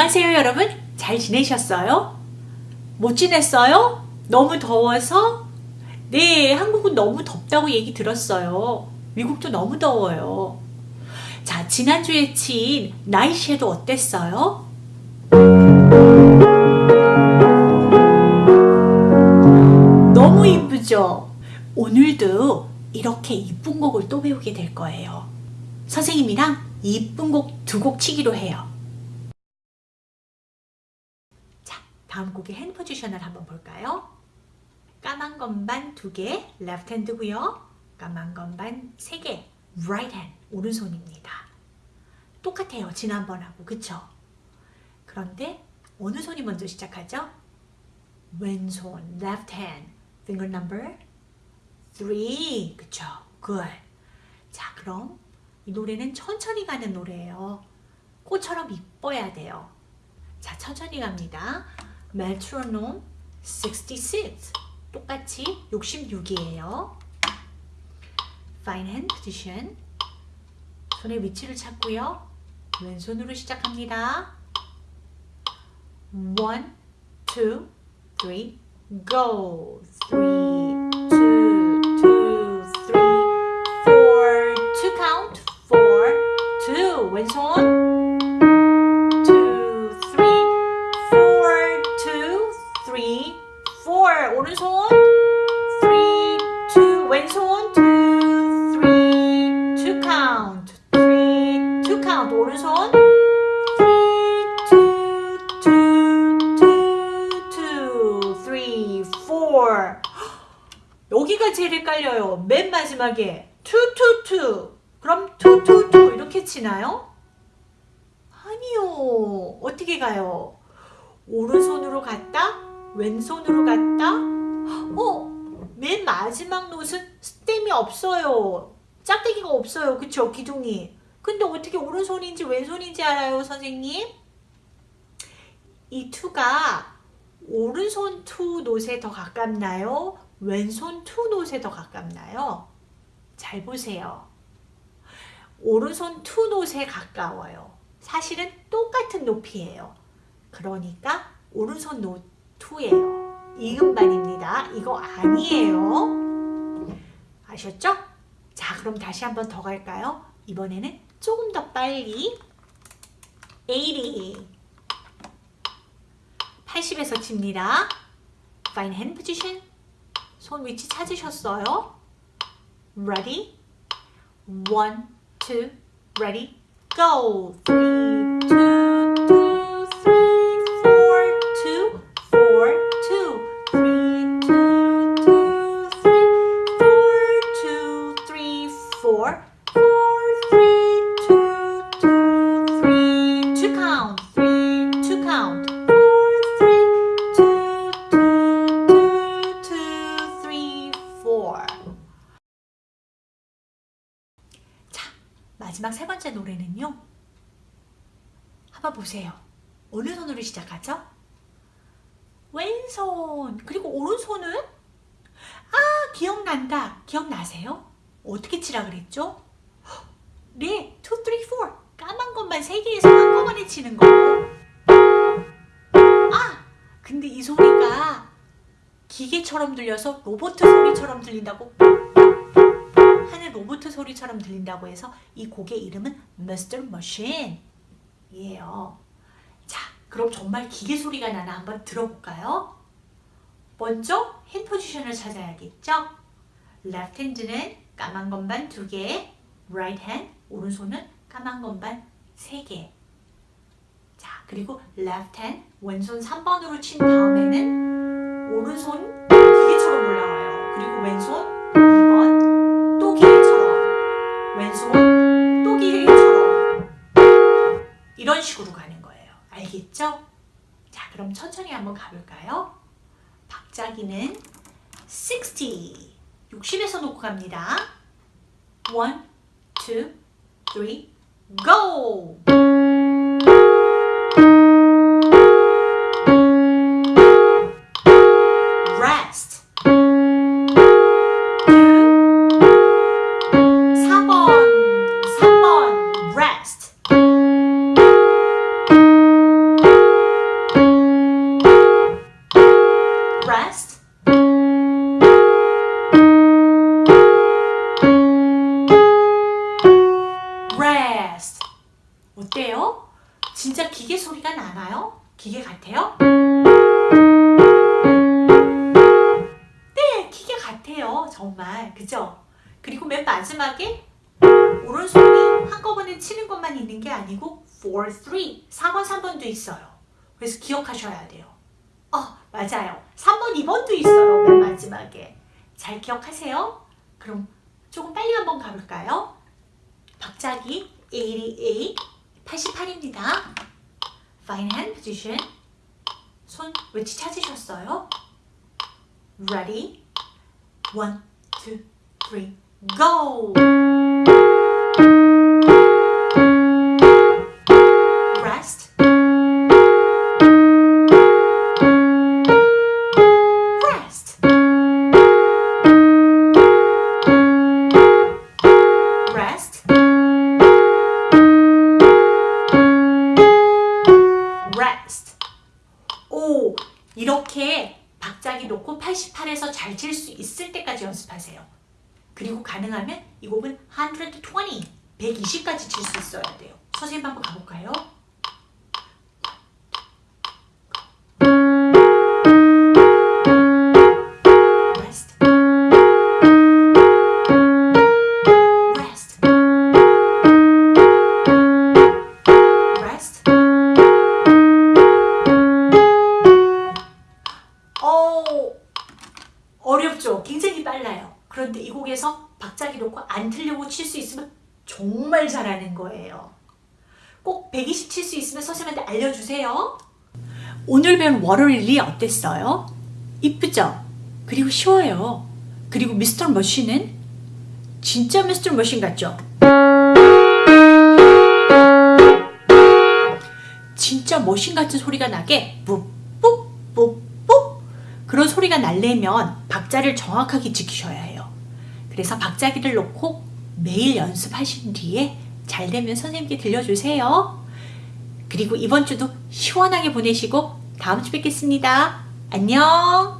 안녕하세요 여러분 잘 지내셨어요? 못 지냈어요? 너무 더워서? 네 한국은 너무 덥다고 얘기 들었어요 미국도 너무 더워요 자 지난주에 친 나이쉐도 어땠어요? 너무 이쁘죠? 오늘도 이렇게 이쁜 곡을 또 배우게 될 거예요 선생님이랑 이쁜 곡 두 곡 치기로 해요 다음 곡의 핸드 포지션을 한번 볼까요? 까만 건반 두 개, left hand고요. 까만 건반 세 개, right hand, 오른손입니다. 똑같아요. 지난번하고, 그쵸? 그런데 어느 손이 먼저 시작하죠? 왼손, left hand, finger number 3, 그쵸? good. 자, 그럼 이 노래는 천천히 가는 노래예요. 꽃처럼 이뻐야 돼요. 자, 천천히 갑니다. 메트로놈 66 똑같이 66이에요. Fine hand position 손의 위치를 찾고요. 왼손으로 시작합니다. 1, 2, 3, go! 3, 2, 2, 2, 3, 4 여기가 제일 헷갈려요. 맨 마지막에 2, 2, 2 그럼 2, 2, 2 이렇게 치나요? 아니요. 어떻게 가요? 오른손으로 갔다? 왼손으로 갔다? 어? 맨 마지막 노은 스템이 없어요. 짝대기가 없어요. 그쵸? 기둥이. 근데 어떻게 오른손인지 왼손인지 알아요 선생님? 이 two가 오른손 two note에 더 가깝나요? 왼손 two note에 더 가깝나요? 잘 보세요 오른손 two note에 가까워요 사실은 똑같은 높이에요 그러니까 오른손 노트 2예요. 이음반입니다. 이거 아니에요. 아셨죠? 자 그럼 다시 한번 더 갈까요? 이번에는 조금 더 빨리 80 80에서 칩니다. Fine hand position 손 위치 찾으셨어요? Ready? One, two, ready, go! Three, two, 마지막 세 번째 노래는요. 한번 보세요. 어느 손으로 시작하죠? 왼손 그리고 오른손은 아 기억난다 기억나세요? 어떻게 치라 그랬죠? 네 2, 3, 4 까만 것만 3개에서 한꺼번에 치는 거 아! 근데 이 소리가 기계처럼 들려서 로봇 소리처럼 들린다고 하는 로봇 소리처럼 들린다고 해서 이 곡의 이름은 Mr. Machine 이에요 그럼 정말 기계 소리가 나나 한번 들어볼까요? 먼저 핸 포지션을 찾아야겠죠? left hand는 까만 건반 2개, right hand 오른손은 까만 건반 3개. 자, 그리고 left hand 왼손 3번으로 친 다음에는 오른손 기계처럼 올라와요. 그리고 왼손 이런 식으로 가는 알겠죠? 자 그럼 천천히 한번 가볼까요? 박자기는 60 60에서 놓고 갑니다 1, 2, 3, go! 소리가 나나요? 기계 같아요? 네, 기계 같아요. 정말. 그죠? 그리고 맨 마지막에 오른손이 한꺼번에 치는 것만 있는 게 아니고 4, 3, 4번, 3번도 있어요. 그래서 기억하셔야 돼요. 어, 맞아요. 3번, 2번도 있어요. 맨 마지막에. 잘 기억하세요. 그럼 조금 빨리 한번 가볼까요? 박자기 88, 88입니다. Fine hand position. 손 위치 찾으셨어요? Ready? One, two, three, go! 이렇게 박자기 놓고 88에서 잘 칠 수 있을 때까지 연습하세요. 그리고 가능하면 이 곡은 120, 120까지 칠 수 있어야 돼요. 선생님 한번 가볼까요? 정말 잘하는 거예요. 꼭 120 칠 수 있으면 선생님한테 알려주세요. 오늘 배운 Water Lily 어땠어요? 이쁘죠? 그리고 쉬워요. 그리고 Mr. Machine은 진짜 Mr. Machine 같죠? 진짜 machine 같은 소리가 나게 뿌뿌뿌뿌 그런 소리가 날려면 박자를 정확하게 지키셔야 해요. 그래서 박자기를 놓고 매일 연습하신 뒤에 잘 되면 선생님께 들려주세요. 그리고 이번 주도 시원하게 보내시고 다음 주 뵙겠습니다. 안녕!